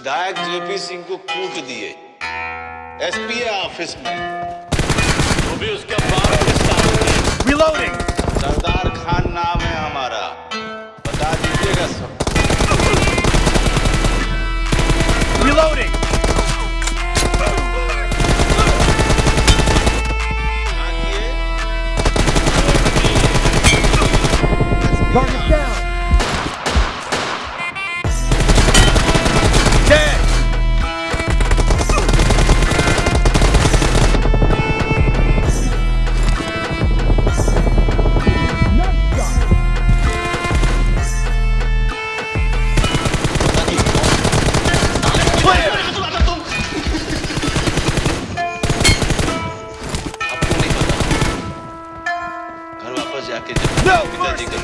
विधायक जेपी सिंह को कूट दिए। एसपीए ऑफ़िस में। वो भी उसके बाप के रिलोडिंग सरदार खान नाम है हमारा। बता दीजिएगा सब। Reloading Caramba, rapaziada, acredito que não!